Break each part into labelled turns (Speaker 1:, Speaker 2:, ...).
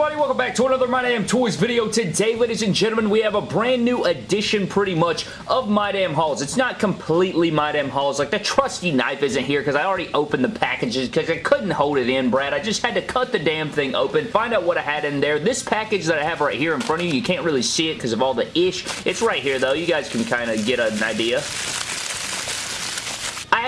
Speaker 1: everybody? Welcome back to another My Damn Toys video. Today, ladies and gentlemen, we have a brand new edition, pretty much, of My Damn Hauls. It's not completely My Damn Hauls. Like, the trusty knife isn't here because I already opened the packages because I couldn't hold it in, Brad. I just had to cut the damn thing open, find out what I had in there. This package that I have right here in front of you, you can't really see it because of all the ish. It's right here, though. You guys can kind of get an idea.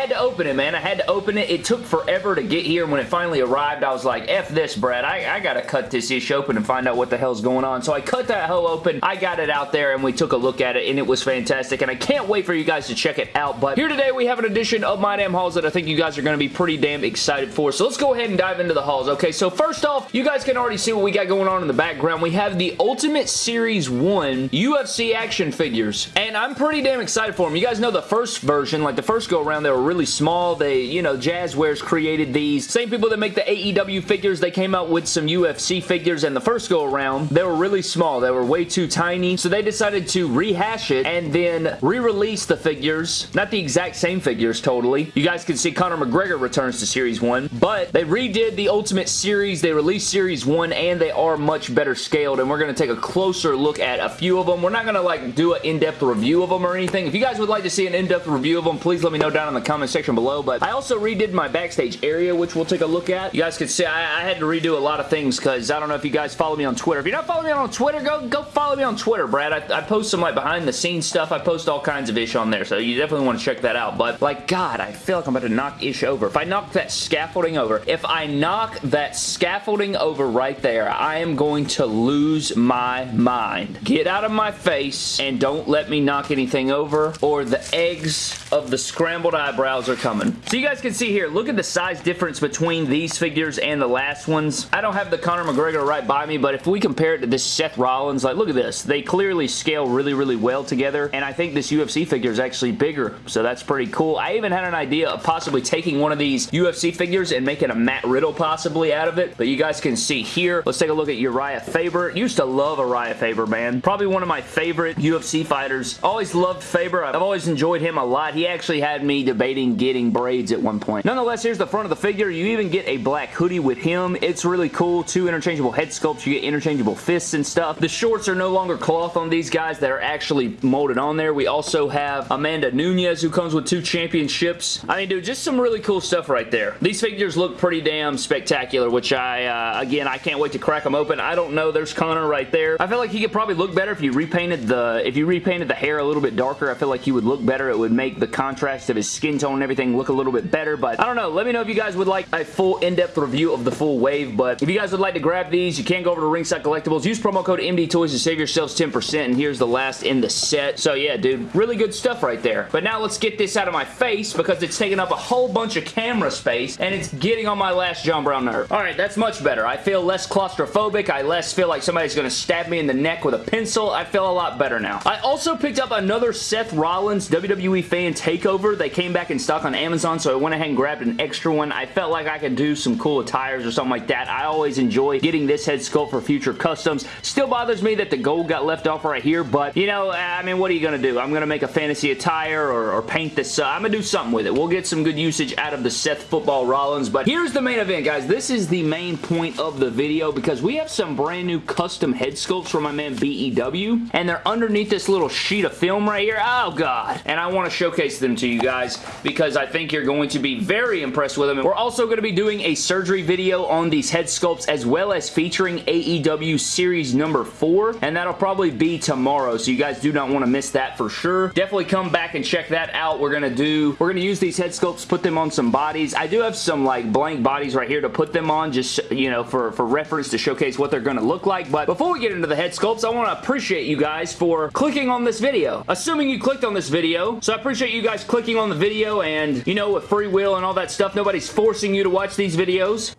Speaker 1: Had to open it, man. I had to open it. It took forever to get here. When it finally arrived, I was like, F this, Brad. I, I gotta cut this ish open and find out what the hell's going on. So I cut that hoe open. I got it out there and we took a look at it and it was fantastic. And I can't wait for you guys to check it out. But here today, we have an edition of My Damn Hauls that I think you guys are to be pretty damn excited for. So let's go ahead and dive into the hauls. Okay, so first off, you guys can already see what we got going on in the background. We have the Ultimate Series 1 UFC action figures. And I'm pretty damn excited for them. You guys know the first version, like the first go around, they were really small. They, you know, Jazwares created these. Same people that make the AEW figures, they came out with some UFC figures and the first go around, they were really small. They were way too tiny. So they decided to rehash it and then re-release the figures. Not the exact same figures totally. You guys can see Conor McGregor returns to Series 1, but they redid the Ultimate Series. They released Series 1 and they are much better scaled and we're going to take a closer look at a few of them. We're not going to like do an in-depth review of them or anything. If you guys would like to see an in-depth review of them, please let me know down in the comment section below, but I also redid my backstage area, which we'll take a look at. You guys can see I, I had to redo a lot of things because I don't know if you guys follow me on Twitter. If you're not following me on Twitter, go go follow me on Twitter, Brad. I, I post some like behind the scenes stuff. I post all kinds of ish on there, so you definitely want to check that out. But like, God, I feel like I'm about to knock ish over. If I knock that scaffolding over, if I knock that scaffolding over right there, I am going to lose my mind. Get out of my face and don't let me knock anything over or the eggs of the scrambled eyebrows are coming. So you guys can see here, look at the size difference between these figures and the last ones. I don't have the Conor McGregor right by me, but if we compare it to this Seth Rollins, like look at this. They clearly scale really, really well together, and I think this UFC figure is actually bigger, so that's pretty cool. I even had an idea of possibly taking one of these UFC figures and making a Matt Riddle possibly out of it, but you guys can see here. Let's take a look at Uriah Faber. Used to love Uriah Faber, man. Probably one of my favorite UFC fighters. Always loved Faber. I've always enjoyed him a lot. He actually had me debating getting braids at one point. Nonetheless, here's the front of the figure. You even get a black hoodie with him. It's really cool. Two interchangeable head sculpts. You get interchangeable fists and stuff. The shorts are no longer cloth on these guys that are actually molded on there. We also have Amanda Nunes who comes with two championships. I mean, dude, just some really cool stuff right there. These figures look pretty damn spectacular, which I, uh, again, I can't wait to crack them open. I don't know. There's Conor right there. I feel like he could probably look better if you repainted the, if you repainted the hair a little bit darker. I feel like he would look better. It would make the contrast of his skin tone and everything look a little bit better, but I don't know. Let me know if you guys would like a full in-depth review of the full wave, but if you guys would like to grab these, you can go over to Ringside Collectibles. Use promo code MDTOYS to save yourselves 10%, and here's the last in the set. So yeah, dude, really good stuff right there. But now let's get this out of my face because it's taking up a whole bunch of camera space, and it's getting on my last John Brown nerve. Alright, that's much better. I feel less claustrophobic. I less feel like somebody's going to stab me in the neck with a pencil. I feel a lot better now. I also picked up another Seth Rollins WWE fan takeover. They came back in stock on Amazon, so I went ahead and grabbed an extra one. I felt like I could do some cool attires or something like that. I always enjoy getting this head sculpt for future customs. Still bothers me that the gold got left off right here, but, you know, I mean, what are you going to do? I'm going to make a fantasy attire or, or paint this. Uh, I'm going to do something with it. We'll get some good usage out of the Seth Football Rollins, but here's the main event, guys. This is the main point of the video because we have some brand new custom head sculpts from my man BEW, and they're underneath this little sheet of film right here. Oh, God. And I want to showcase them to you guys because I think you're going to be very impressed with them. We're also going to be doing a surgery video on these head sculpts as well as featuring AEW Series number 4, and that'll probably be tomorrow, so you guys do not want to miss that for sure. Definitely come back and check that out. We're going to do, we're going to use these head sculpts, put them on some bodies. I do have some like blank bodies right here to put them on just, you know, for, for reference to showcase what they're going to look like, but before we get into the head sculpts, I want to appreciate you guys for clicking on this video. Assuming you clicked on this video, so I appreciate you guys clicking on the video and, you know, with free will and all that stuff, nobody's forcing you to watch these videos.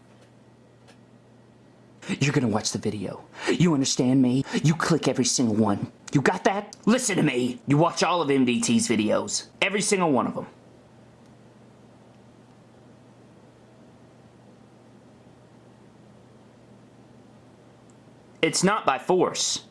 Speaker 1: You're gonna watch the video. You understand me? You click every single one. You got that? Listen to me. You watch all of MDT's videos. Every single one of them. It's not by force.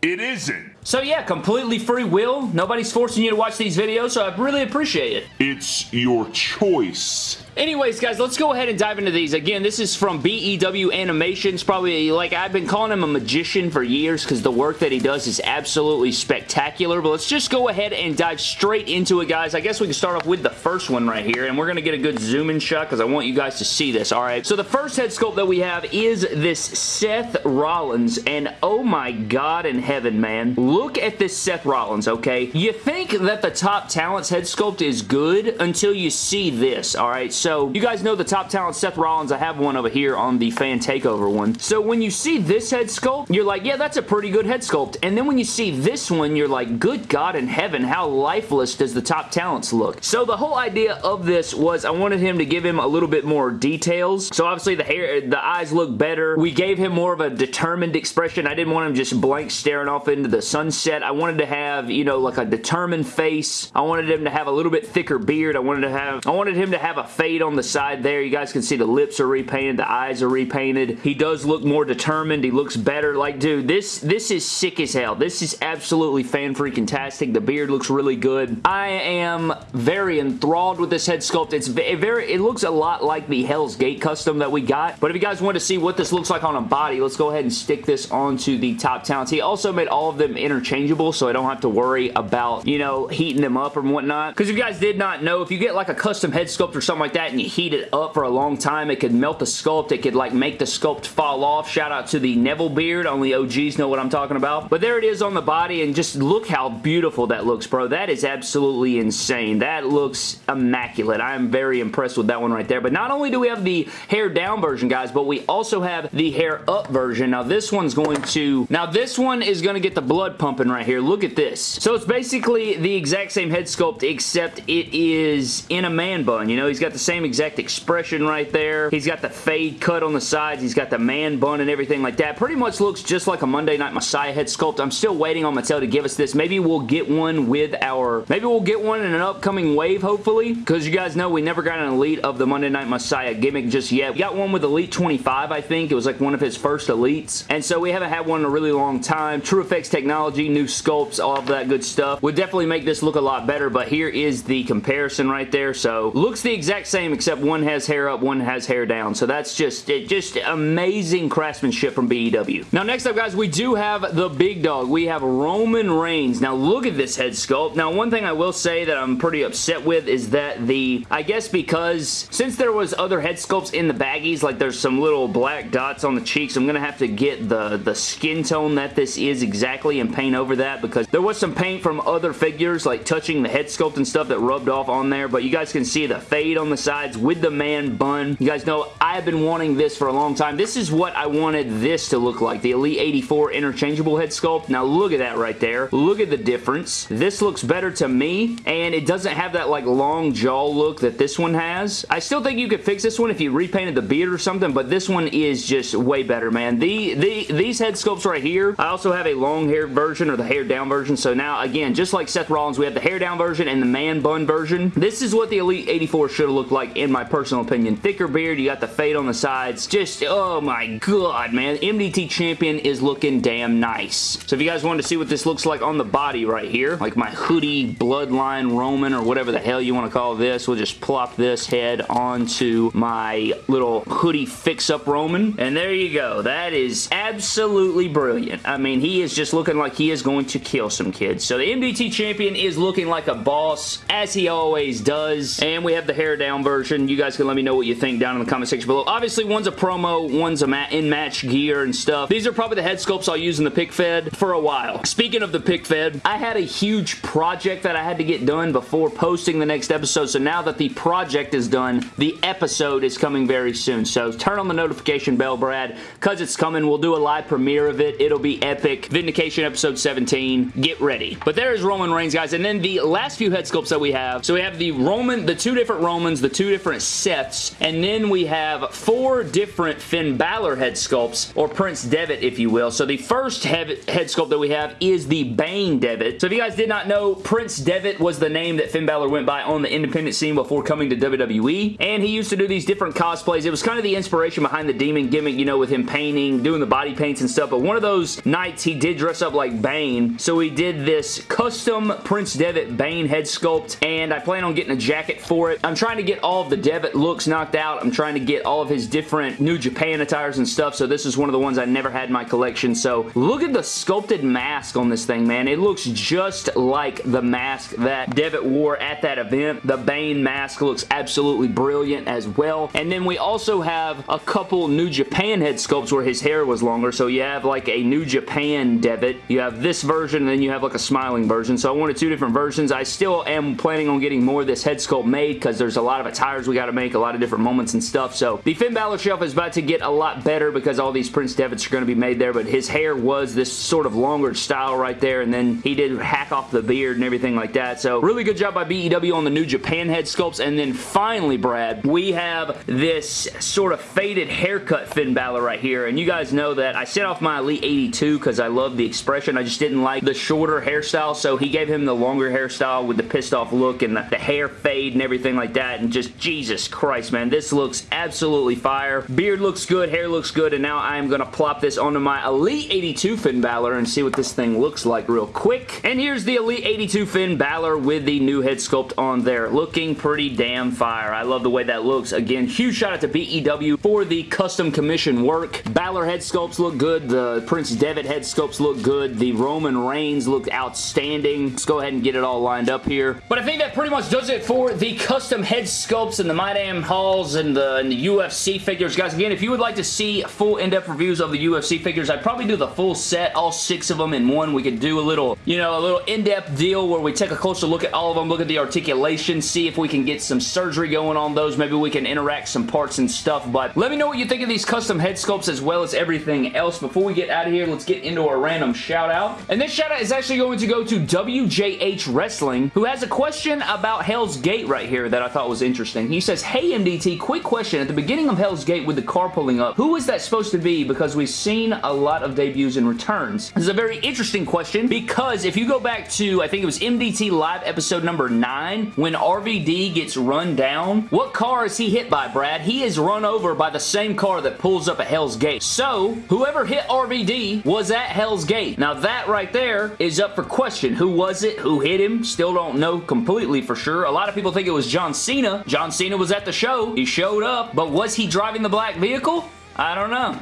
Speaker 2: It isn't.
Speaker 1: So yeah, completely free will. Nobody's forcing you to watch these videos, so I really appreciate it.
Speaker 2: It's your choice.
Speaker 1: Anyways, guys, let's go ahead and dive into these. Again, this is from BEW Animations. Probably, like, I've been calling him a magician for years because the work that he does is absolutely spectacular. But let's just go ahead and dive straight into it, guys. I guess we can start off with the first one right here, and we're going to get a good zoom-in shot because I want you guys to see this, all right? So the first head sculpt that we have is this Seth Rollins, and oh my god in heaven, man. Look at this Seth Rollins, okay? You think that the Top Talents head sculpt is good until you see this, all right? So, you guys know the top talent Seth Rollins. I have one over here on the fan takeover one. So, when you see this head sculpt, you're like, yeah, that's a pretty good head sculpt. And then when you see this one, you're like, good God in heaven, how lifeless does the top talents look? So, the whole idea of this was I wanted him to give him a little bit more details. So, obviously, the hair, the eyes look better. We gave him more of a determined expression. I didn't want him just blank staring off into the sunset. I wanted to have, you know, like a determined face. I wanted him to have a little bit thicker beard. I wanted to have, I wanted him to have a fade on the side there. You guys can see the lips are repainted. The eyes are repainted. He does look more determined. He looks better. Like, dude, this, this is sick as hell. This is absolutely fan-freaking-tastic. The beard looks really good. I am very enthralled with this head sculpt. It's very, it looks a lot like the Hell's Gate custom that we got. But if you guys want to see what this looks like on a body, let's go ahead and stick this onto the top talents. He also made all of them interchangeable, so I don't have to worry about, you know, heating them up or whatnot. Because if you guys did not know, if you get like a custom head sculpt or something like that and you heat it up for a long time, it could melt the sculpt. It could like make the sculpt fall off. Shout out to the Neville beard. Only OGs know what I'm talking about. But there it is on the body and just look how beautiful that looks, bro. That is absolutely insane. That looks immaculate. I am very impressed with that one right there. But not only do we have the hair down version, guys, but we also have the hair up version. Now this one's going to... Now this one is going to get the blood pumping right here. Look at this. So it's basically the exact same head sculpt except it is in a man bun. You know, he's got the same exact expression right there. He's got the fade cut on the sides. He's got the man bun and everything like that. Pretty much looks just like a Monday Night Messiah head sculpt. I'm still waiting on Mattel to give us this. Maybe we'll get one with our... Maybe we'll get one in an upcoming wave, hopefully. Because you guys know we never got an Elite of the Monday Night Messiah gimmick just yet. We got one with Elite 25, I think. It was like one of his first Elites. And so we haven't had one in a really long time. TrueFX technology, new sculpts, all of that good stuff. Would definitely make this look a lot better, but here is the comparison right there. So looks the exact same except one has hair up, one has hair down. So that's just, it, just amazing craftsmanship from BEW. Now next up guys, we do have the big dog. We have Roman Reigns. Now look at this head sculpt. Now one thing I will say that I'm pretty upset with is that the, I guess because since there was other head sculpts in the baggies, like there's some little black dots on the cheeks, I'm going to have to get the, the skin tone that this is exactly and paint over that because there was some paint from other figures like touching the head sculpt and stuff that rubbed off on there, but you guys can see the fade on the sides with the man bun. You guys know I've been wanting this for a long time. This is what I wanted this to look like, the Elite 84 interchangeable head sculpt. Now look at that right there. Look at the difference. This looks better to me, and it doesn't have that like long jaw look that this one has. I still think you could fix this one if you repainted the beard or something, but this one is just way better, man. The, the These head sculpts right here, I also have a long hair version or the hair down version, so now again, just like Seth Rollins, we have the hair down version and the man bun version. This is what the Elite 84 should have looked like in my personal opinion. Thicker beard, you got the fade on the sides. Just, oh my god, man. MDT Champion is looking damn nice. So if you guys wanted to see what this looks like on the body right here, like my hoodie bloodline Roman or whatever the hell you want to call this, we'll just plop this head onto my little hoodie fix-up Roman. And there you go. That is absolutely brilliant. I mean, he is just looking like he is going to kill some kids. So the MDT Champion is looking like a boss, as he always does. And we have the hair down version. You guys can let me know what you think down in the comment section below. Obviously, one's a promo, one's a in-match gear and stuff. These are probably the head sculpts I'll use in the pick fed for a while. Speaking of the pick fed, I had a huge project that I had to get done before posting the next episode. So now that the project is done, the episode is coming very soon. So turn on the notification bell, Brad, because it's coming. We'll do a live premiere of it. It'll be epic. Vindication episode 17. Get ready. But there is Roman Reigns, guys. And then the last few head sculpts that we have. So we have the Roman, the two different Romans, the two different sets, and then we have four different Finn Balor head sculpts, or Prince Devitt, if you will. So the first head, sculpt that we have is the Bane Devitt. So if you guys did not know, Prince Devitt was the name that Finn Balor went by on the independent scene before coming to WWE, and he used to do these different cosplays. It was kind of the inspiration behind the demon gimmick, you know, with him painting, doing the body paints and stuff, but one of those nights he did dress up like Bane. So we did this custom Prince Devitt Bane head sculpt, and I plan on getting a jacket for it. I'm trying to get all of the Devitt looks knocked out. I'm trying to get all of his different New Japan attires and stuff, so this is one of the ones I never had in my collection. So look at the sculpted mask on this thing, man. It looks just like the mask that Devitt wore at that event. The Bane mask looks absolutely brilliant as well. And then we also have a couple New Japan head sculpts where his hair was longer. So you have like a New Japan Devitt. You have this version and then you have like a smiling version. So I wanted two different versions. I still am planning on getting more of this head sculpt made because there's a lot of attires we got to make, a lot of different moments and stuff. So the Finn Balor shelf is about to get a lot better because all these Prince Devitts are going to be made there. But his hair was this sort of longer style right there. And then he did hack off the beard and everything like that. So really good job by BEW on the New Japan head sculpts. And then finally, Brad, we have this sort of faded haircut Finn Balor right here. And you guys know that I set off my Elite 82 because I love the expression. I just didn't like the shorter hairstyle. So he gave him the longer hairstyle with the pissed off look and the, the hair fade and everything like that. And just, Jesus Christ, man. This looks absolutely fire. Beard looks good. Hair looks good. And now I am going to plop this onto my Elite 82 Finn Balor and see what this thing looks like real quick. And here's the Elite 82 Finn Balor with the new head sculpt on there. Looking pretty damn fire. I love the way that looks. Again, huge shout out to BEW for the custom commission work. Balor head sculpts look good. The Prince Devitt head sculpts look good. The Roman Reigns look outstanding. Let's go ahead and get it all lined up here. But I think that pretty much does it for the custom head sculpts and the My Damn Hauls and the, and the UFC figures. Guys, again, if you would like to see full in-depth reviews of the UFC figures, I'd probably do the full set, all six of them in one. We could do a little, you know, a little in-depth deal where we take a closer look at all of them, look at the articulation, see if we can get some surgery going on those. Maybe we can interact some parts and stuff, but let me know what you think of these custom head sculpts as well as everything else. Before we get out of here, let's get into our random shout out. And this shout out is actually going to go to WJH Wrestling, who has a question about Hell's Gate right here that I thought was interesting. He says, Hey MDT, quick question. At the beginning of Hell's Gate with the car pulling up, who is that supposed to be? Because we've seen a lot of debuts and returns. This is a very interesting question because if you go back to, I think it was MDT Live episode number 9, when RVD gets run down, what car is he hit by, Brad? He is run over by the same car that pulls up at Hell's Gate. So, whoever hit RVD was at Hell's Gate. Now that right there is up for question. Who was it? Who hit him? Still don't know completely for sure. A lot of people think it was John Cena. John Cena was at the show. He showed up, but was he driving the black vehicle? I don't know.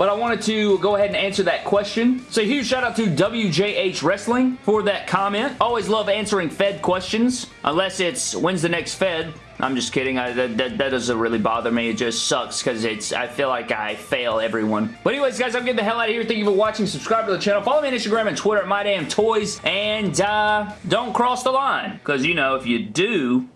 Speaker 1: But I wanted to go ahead and answer that question. So huge shout out to WJH Wrestling for that comment. Always love answering Fed questions. Unless it's, when's the next Fed? I'm just kidding. I, that, that, that, doesn't really bother me. It just sucks because it's. I feel like I fail everyone. But anyways, guys, I'm getting the hell out of here. Thank you for watching. Subscribe to the channel. Follow me on Instagram and Twitter at MyDamnToys. And uh, don't cross the line. Because, you know, if you do,